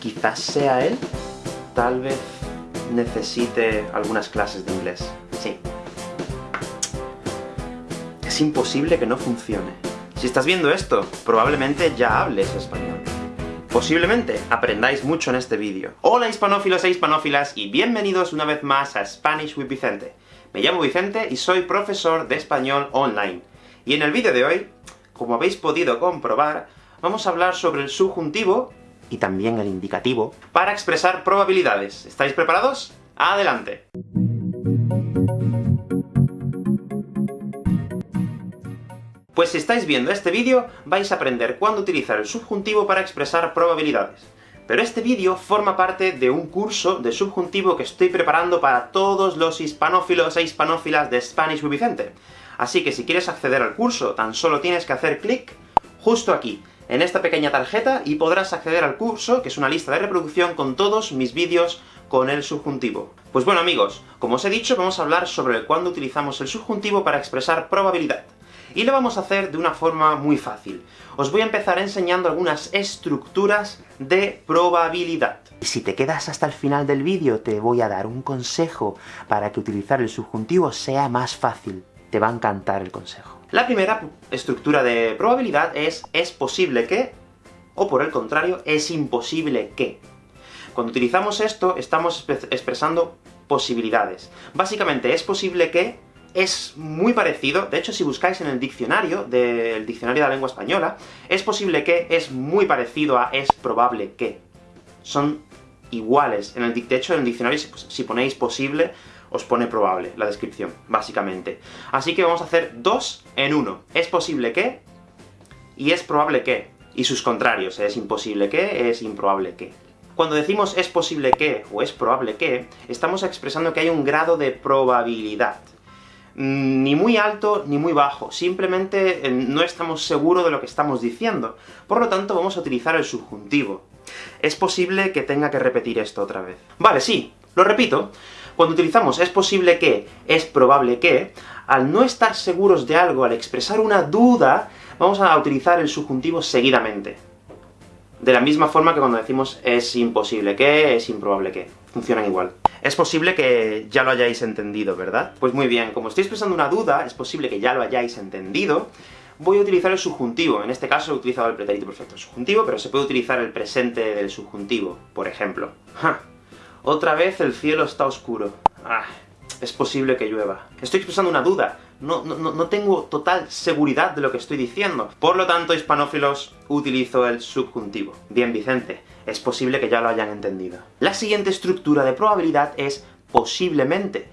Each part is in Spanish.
Quizás sea él. Tal vez necesite algunas clases de inglés. Sí. Es imposible que no funcione. Si estás viendo esto, probablemente ya hables español. Posiblemente aprendáis mucho en este vídeo. Hola hispanófilos e hispanófilas, y bienvenidos una vez más a Spanish with Vicente. Me llamo Vicente y soy profesor de español online. Y en el vídeo de hoy, como habéis podido comprobar, vamos a hablar sobre el subjuntivo, y también el indicativo, para expresar probabilidades. ¿Estáis preparados? ¡Adelante! Pues si estáis viendo este vídeo, vais a aprender cuándo utilizar el subjuntivo para expresar probabilidades. Pero este vídeo forma parte de un curso de subjuntivo que estoy preparando para todos los hispanófilos e hispanófilas de Spanish Vicente. Así que si quieres acceder al curso, tan solo tienes que hacer clic justo aquí, en esta pequeña tarjeta, y podrás acceder al curso, que es una lista de reproducción con todos mis vídeos con el subjuntivo. Pues bueno amigos, como os he dicho, vamos a hablar sobre cuándo utilizamos el subjuntivo para expresar probabilidad. Y lo vamos a hacer de una forma muy fácil. Os voy a empezar enseñando algunas estructuras de probabilidad. Si te quedas hasta el final del vídeo, te voy a dar un consejo para que utilizar el subjuntivo sea más fácil. Te va a encantar el consejo. La primera estructura de probabilidad es es posible que, o por el contrario, es imposible que. Cuando utilizamos esto, estamos expresando posibilidades. Básicamente, es posible que es muy parecido, de hecho si buscáis en el diccionario, del diccionario de la lengua española, es posible que es muy parecido a es probable que. Son iguales. En el, de hecho, en el diccionario, si, si ponéis posible, os pone probable, la descripción, básicamente. Así que vamos a hacer dos en uno. Es posible que, y es probable que. Y sus contrarios, es imposible que, es improbable que. Cuando decimos es posible que, o es probable que, estamos expresando que hay un grado de probabilidad. Mm, ni muy alto ni muy bajo, simplemente eh, no estamos seguros de lo que estamos diciendo. Por lo tanto, vamos a utilizar el subjuntivo. Es posible que tenga que repetir esto otra vez. Vale, sí, lo repito. Cuando utilizamos es posible que, es probable que, al no estar seguros de algo, al expresar una duda, vamos a utilizar el subjuntivo seguidamente. De la misma forma que cuando decimos es imposible que, es improbable que. Funcionan igual. Es posible que ya lo hayáis entendido, ¿verdad? Pues muy bien, como estoy expresando una duda, es posible que ya lo hayáis entendido, voy a utilizar el subjuntivo. En este caso he utilizado el pretérito perfecto subjuntivo, pero se puede utilizar el presente del subjuntivo, por ejemplo. ¡Ja! Otra vez el cielo está oscuro. Ah, es posible que llueva. Estoy expresando una duda, no, no, no tengo total seguridad de lo que estoy diciendo. Por lo tanto, hispanófilos, utilizo el subjuntivo. Bien, Vicente, es posible que ya lo hayan entendido. La siguiente estructura de probabilidad es posiblemente,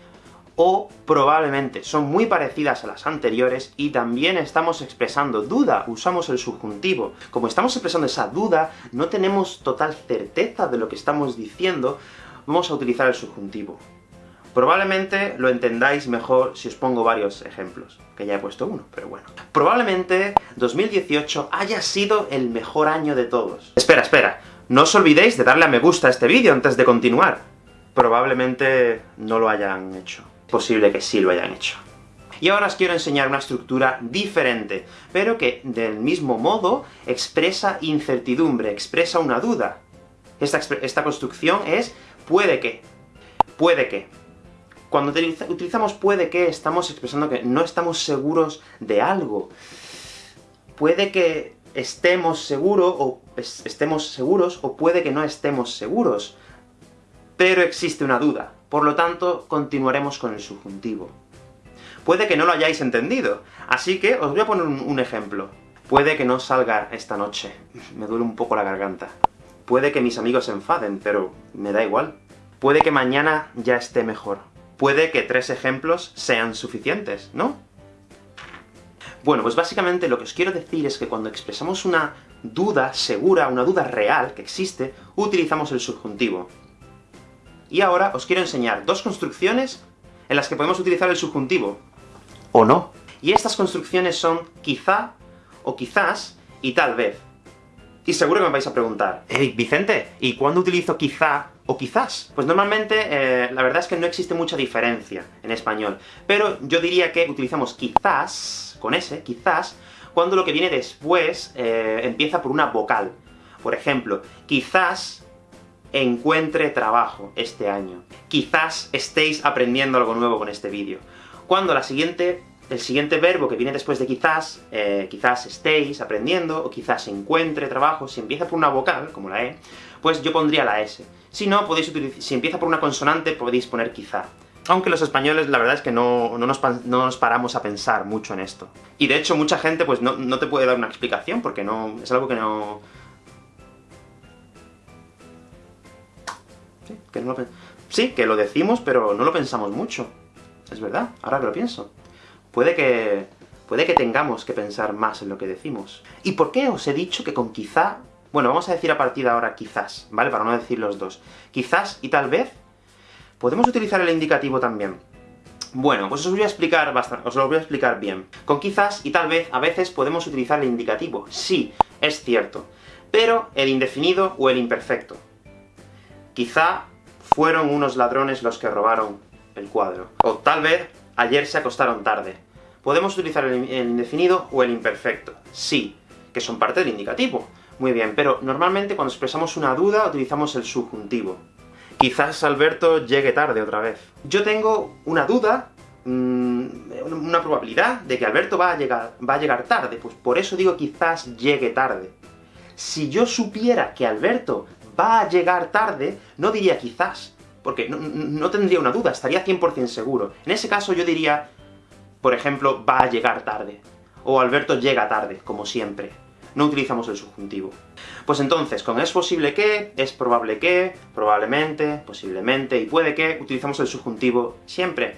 o probablemente. Son muy parecidas a las anteriores, y también estamos expresando duda, usamos el subjuntivo. Como estamos expresando esa duda, no tenemos total certeza de lo que estamos diciendo, vamos a utilizar el subjuntivo. Probablemente lo entendáis mejor si os pongo varios ejemplos, que ya he puesto uno, pero bueno. Probablemente 2018 haya sido el mejor año de todos. Espera, espera, no os olvidéis de darle a me gusta a este vídeo antes de continuar. Probablemente no lo hayan hecho. Posible que sí lo hayan hecho. Y ahora os quiero enseñar una estructura diferente, pero que, del mismo modo, expresa incertidumbre, expresa una duda. Esta, esta construcción es puede que. Puede que. Cuando utilizamos puede que, estamos expresando que no estamos seguros de algo. Puede que estemos seguros, o estemos seguros, o puede que no estemos seguros. Pero existe una duda, por lo tanto, continuaremos con el subjuntivo. Puede que no lo hayáis entendido, así que os voy a poner un, un ejemplo. Puede que no salga esta noche, me duele un poco la garganta. Puede que mis amigos se enfaden, pero me da igual. Puede que mañana ya esté mejor. Puede que tres ejemplos sean suficientes, ¿no? Bueno, pues básicamente lo que os quiero decir es que cuando expresamos una duda segura, una duda real que existe, utilizamos el subjuntivo. Y ahora os quiero enseñar dos construcciones en las que podemos utilizar el subjuntivo. ¿O no? Y estas construcciones son quizá, o quizás, y tal vez. Y seguro que me vais a preguntar, ¡Hey, Vicente! ¿Y cuándo utilizo quizá o quizás? Pues normalmente, eh, la verdad es que no existe mucha diferencia en español, pero yo diría que utilizamos quizás, con S, quizás, cuando lo que viene después eh, empieza por una vocal. Por ejemplo, quizás encuentre trabajo este año. Quizás estéis aprendiendo algo nuevo con este vídeo. Cuando la siguiente el siguiente verbo que viene después de quizás, eh, quizás estéis aprendiendo, o quizás encuentre trabajo, si empieza por una vocal, como la E, pues yo pondría la S. Si no, podéis utilizar, si empieza por una consonante, podéis poner quizá. Aunque los españoles, la verdad es que no, no, nos, paramos a pensar mucho en esto. Y de hecho, mucha gente pues no, no te puede dar una explicación, porque no es algo que no... Sí que, no lo, sí, que lo decimos, pero no lo pensamos mucho. Es verdad, ahora que lo pienso puede que, puede que tengamos que pensar más en lo que decimos. ¿Y por qué os he dicho que con quizá... Bueno, vamos a decir a partir de ahora quizás, ¿vale? Para no decir los dos. Quizás y tal vez, podemos utilizar el indicativo también. Bueno, pues os voy a explicar bastante, os lo voy a explicar bien. Con quizás y tal vez, a veces podemos utilizar el indicativo. Sí, es cierto. Pero el indefinido o el imperfecto. Quizá fueron unos ladrones los que robaron el cuadro. O tal vez ayer se acostaron tarde. Podemos utilizar el, indefinido o el imperfecto. Sí, que son parte del indicativo. Muy bien, pero normalmente cuando expresamos una duda utilizamos el subjuntivo. Quizás Alberto llegue tarde otra vez. Yo tengo una duda, mm, una probabilidad de que Alberto va a, llegar, tarde, pues por eso digo quizás llegue tarde. Si yo supiera que Alberto va a llegar tarde, no diría quizás, porque no, tendría una duda, estaría 100% seguro. En ese caso yo diría, por ejemplo, va a llegar tarde, o Alberto llega tarde, como siempre. No utilizamos el subjuntivo. Pues entonces, con es posible que, es probable que, probablemente, posiblemente, y puede que, utilizamos el subjuntivo siempre.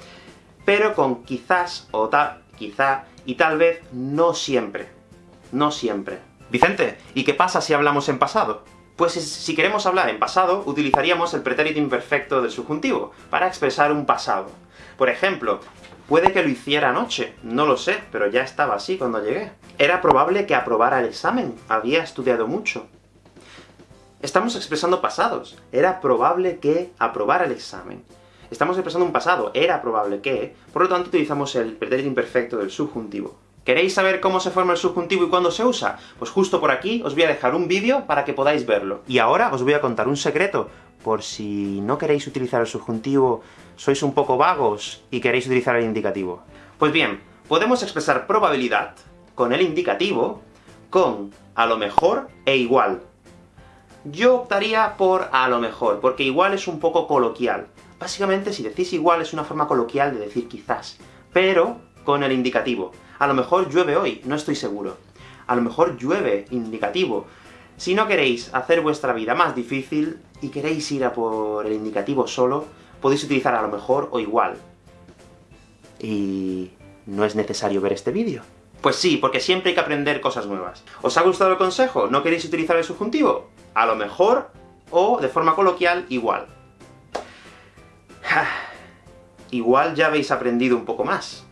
Pero con quizás, o tal, quizá, y tal vez, no siempre. No siempre. Vicente, ¿y qué pasa si hablamos en pasado? Pues si queremos hablar en pasado, utilizaríamos el pretérito imperfecto del subjuntivo, para expresar un pasado. Por ejemplo, puede que lo hiciera anoche, no lo sé, pero ya estaba así cuando llegué. Era probable que aprobara el examen, había estudiado mucho. Estamos expresando pasados. Era probable que aprobara el examen. Estamos expresando un pasado, era probable que, por lo tanto utilizamos el pretérito imperfecto del subjuntivo. ¿Queréis saber cómo se forma el subjuntivo y cuándo se usa? Pues justo por aquí os voy a dejar un vídeo para que podáis verlo. Y ahora os voy a contar un secreto, por si no queréis utilizar el subjuntivo, sois un poco vagos y queréis utilizar el indicativo. Pues bien, podemos expresar probabilidad con el indicativo con a lo mejor e igual. Yo optaría por a lo mejor, porque igual es un poco coloquial. Básicamente, si decís igual es una forma coloquial de decir quizás, pero con el indicativo. A lo mejor llueve hoy, no estoy seguro. A lo mejor llueve, indicativo. Si no queréis hacer vuestra vida más difícil, y queréis ir a por el indicativo solo, podéis utilizar a lo mejor o igual. Y... ¿no es necesario ver este vídeo? Pues sí, porque siempre hay que aprender cosas nuevas. ¿Os ha gustado el consejo? ¿No queréis utilizar el subjuntivo? A lo mejor, o de forma coloquial, igual. igual ya habéis aprendido un poco más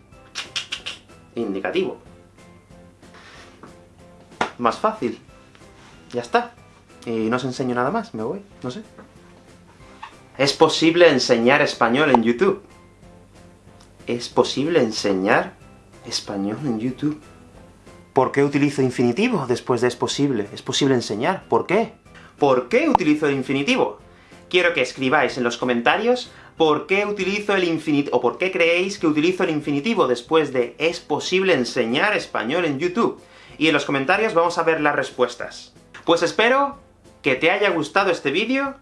indicativo. Más fácil. Ya está. Y no os enseño nada más, me voy, no sé. ¿Es posible enseñar español en YouTube? ¿Es posible enseñar español en YouTube? ¿Por qué utilizo infinitivo después de es posible? ¿Es posible enseñar? ¿Por qué? ¿Por qué utilizo el infinitivo? Quiero que escribáis en los comentarios ¿Por qué utilizo el infinitivo, o por qué creéis que utilizo el infinitivo después de ¿es posible enseñar español en YouTube? Y en los comentarios vamos a ver las respuestas. Pues espero que te haya gustado este vídeo,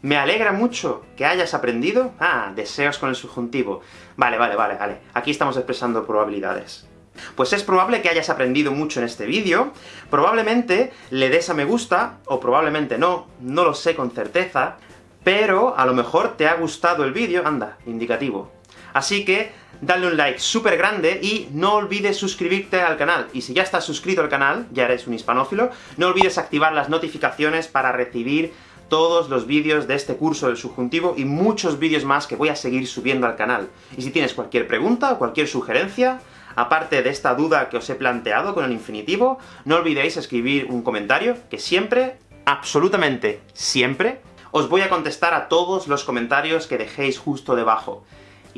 me alegra mucho que hayas aprendido... Ah, deseos con el subjuntivo. Vale, vale, vale, vale. Aquí estamos expresando probabilidades. Pues es probable que hayas aprendido mucho en este vídeo, probablemente le des a me gusta, o probablemente no, no lo sé con certeza, pero a lo mejor te ha gustado el vídeo, anda, indicativo. Así que, dale un like súper grande, y no olvides suscribirte al canal. Y si ya estás suscrito al canal, ya eres un hispanófilo, no olvides activar las notificaciones para recibir todos los vídeos de este curso del subjuntivo, y muchos vídeos más que voy a seguir subiendo al canal. Y si tienes cualquier pregunta o cualquier sugerencia, aparte de esta duda que os he planteado con el infinitivo, no olvidéis escribir un comentario, que siempre, absolutamente siempre, os voy a contestar a todos los comentarios que dejéis justo debajo.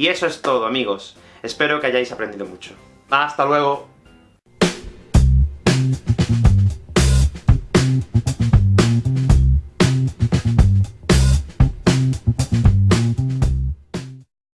Y eso es todo, amigos. Espero que hayáis aprendido mucho. ¡Hasta luego!